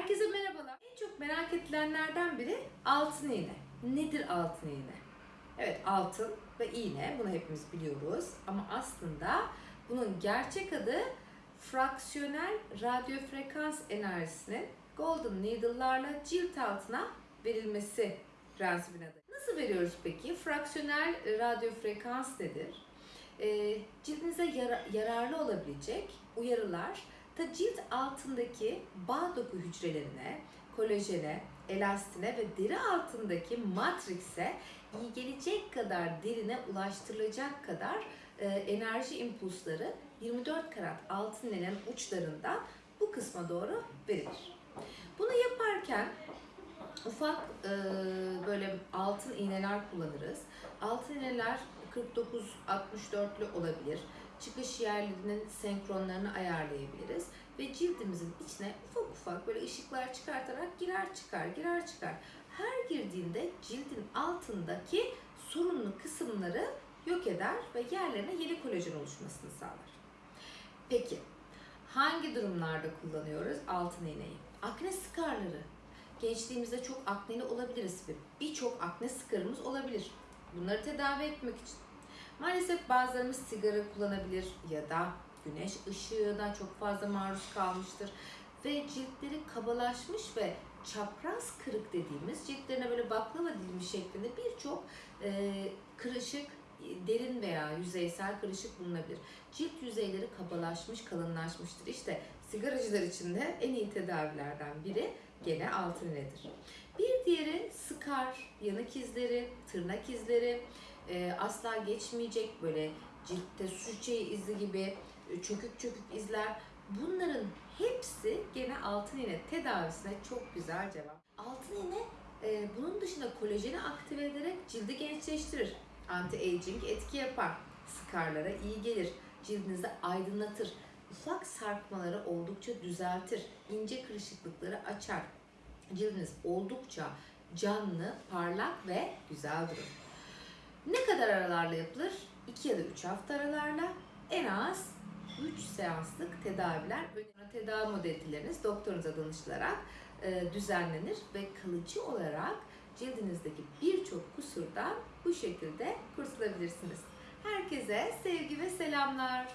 Herkese merhabalar. En çok merak edilenlerden biri altın iğne. Nedir altın iğne? Evet altın ve iğne bunu hepimiz biliyoruz ama aslında bunun gerçek adı fraksiyonel radyo frekans enerjisinin golden needle'larla cilt altına verilmesi prensibine dayanıyor. Nasıl veriyoruz peki? Fraksiyonel radyo frekans nedir? Ee, cildinize yara- yararlı olabilecek uyarılar ta cilt altındaki bağ doku hücrelerine, kolajene, elastine ve deri altındaki matrikse iyi gelecek kadar derine ulaştırılacak kadar e, enerji impulsları 24 karat altın iğnenin uçlarından bu kısma doğru verilir. Bunu yaparken ufak e, böyle altın iğneler kullanırız. Altın iğneler 49-64'lü olabilir. Çıkış yerlerinin senkronlarını ayarlayabiliriz ve cildimizin içine ufak ufak böyle ışıklar çıkartarak girer çıkar girer çıkar. Her girdiğinde cildin altındaki sorunlu kısımları yok eder ve yerlerine yeni kolajen oluşmasını sağlar. Peki hangi durumlarda kullanıyoruz altın iğneyi? Akne skarları. Gençliğimizde çok akneli olabiliriz ve birçok akne skarımız olabilir. Bunları tedavi etmek için. Maalesef bazılarımız sigara kullanabilir ya da güneş ışığına çok fazla maruz kalmıştır ve ciltleri kabalaşmış ve çapraz kırık dediğimiz ciltlerine böyle baklava dilimi şeklinde birçok e, kırışık derin veya yüzeysel kırışık bulunabilir. Cilt yüzeyleri kabalaşmış, kalınlaşmıştır. İşte sigaracılar için de en iyi tedavilerden biri gene altın iğnedir. Bir diğeri skar, yanık izleri, tırnak izleri, e, asla geçmeyecek böyle ciltte su izi gibi e, çökük çökük izler. Bunların hepsi gene altın iğne tedavisine çok güzel cevap. Altın iğne e, bunun dışında kolajeni aktive ederek cildi gençleştirir. Anti-aging etki yapar. Skarlara iyi gelir. Cildinizi aydınlatır. Ufak sarkmaları oldukça düzeltir. ince kırışıklıkları açar. Cildiniz oldukça canlı, parlak ve güzel durur. Ne kadar aralarla yapılır? 2 ya da 3 hafta aralarla en az 3 seanslık tedaviler. Tedavi modaliteleriniz doktorunuza danışılarak düzenlenir ve kalıcı olarak cildinizdeki birçok kusurdan bu şekilde kurtulabilirsiniz. Herkese sevgi ve selamlar.